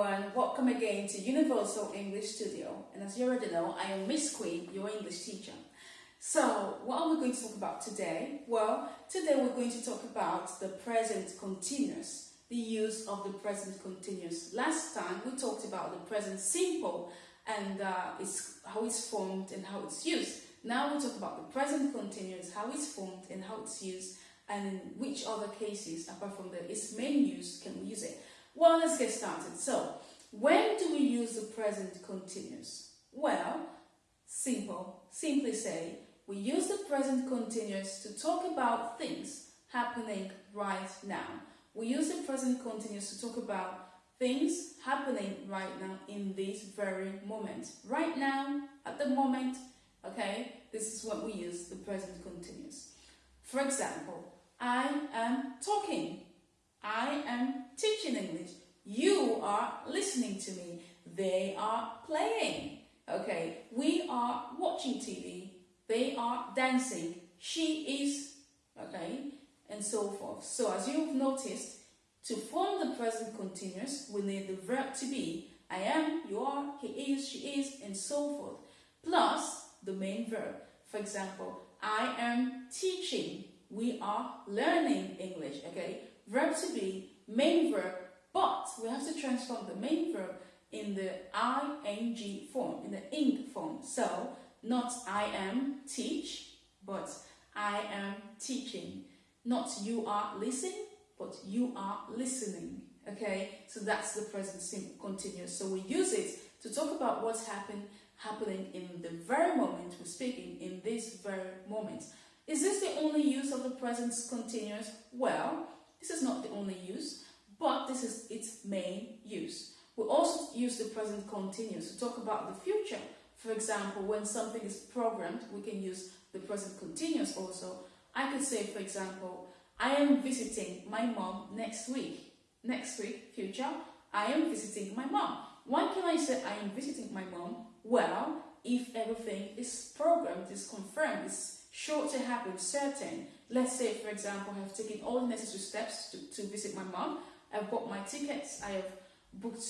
everyone, welcome again to Universal English Studio. And as you already know, I am Miss Queen, your English teacher. So, what are we going to talk about today? Well, today we're going to talk about the present continuous, the use of the present continuous. Last time we talked about the present simple and uh, it's how it's formed and how it's used. Now we'll talk about the present continuous, how it's formed and how it's used, and in which other cases, apart from the its main use, can we use it. Well, let's get started. So, when do we use the present continuous? Well, simple. Simply say, we use the present continuous to talk about things happening right now. We use the present continuous to talk about things happening right now in this very moment. Right now, at the moment, okay, this is what we use the present continuous. For example, I am talking. I am teaching English. You are listening to me. They are playing. Okay, we are watching TV. They are dancing. She is, okay, and so forth. So as you've noticed, to form the present continuous, we need the verb to be. I am, you are, he is, she is, and so forth. Plus the main verb. For example, I am teaching. We are learning English, okay? Verb to be, main verb, but we have to transform the main verb in the ing form, in the ing form. So, not I am teach, but I am teaching. Not you are listening, but you are listening. Okay, so that's the present simple continuous. So we use it to talk about what's happened, happening in the very moment we're speaking, in this very moment. Is this the only use of the present continuous? Well, this is not the only use, but this is its main use. We also use the present continuous to talk about the future. For example, when something is programmed, we can use the present continuous also. I could say, for example, I am visiting my mom next week. Next week, future, I am visiting my mom. Why can I say I am visiting my mom? Well, if everything is programmed, is confirmed, is sure to happen, certain. Let's say, for example, I have taken all the necessary steps to, to visit my mom. I've bought my tickets, I have booked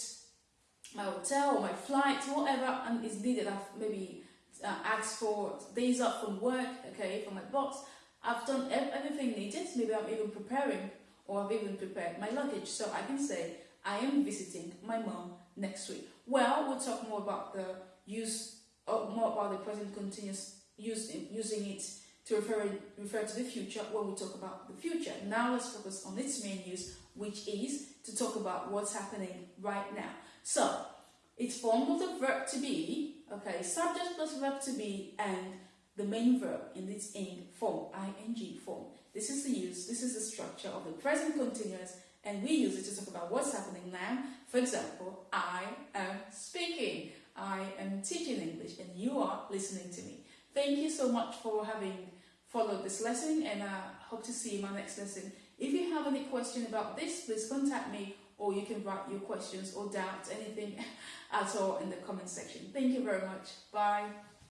my hotel, or my flight, whatever and is needed. I've maybe uh, asked for days off from work, okay, for my boss. I've done everything needed. Maybe I'm even preparing or I've even prepared my luggage. So I can say I am visiting my mom next week. Well, we'll talk more about the use, uh, more about the present continuous use, using it to refer, refer to the future when we talk about the future. Now let's focus on its main use, which is to talk about what's happening right now. So, it's formed of the verb to be, okay, subject plus verb to be, and the main verb in its ing form, ing form. This is the use, this is the structure of the present continuous, and we use it to talk about what's happening now. For example, I am speaking, I am teaching English, and you are listening to me. Thank you so much for having followed this lesson and I hope to see you in my next lesson. If you have any question about this, please contact me or you can write your questions or doubts, anything at all in the comment section. Thank you very much. Bye.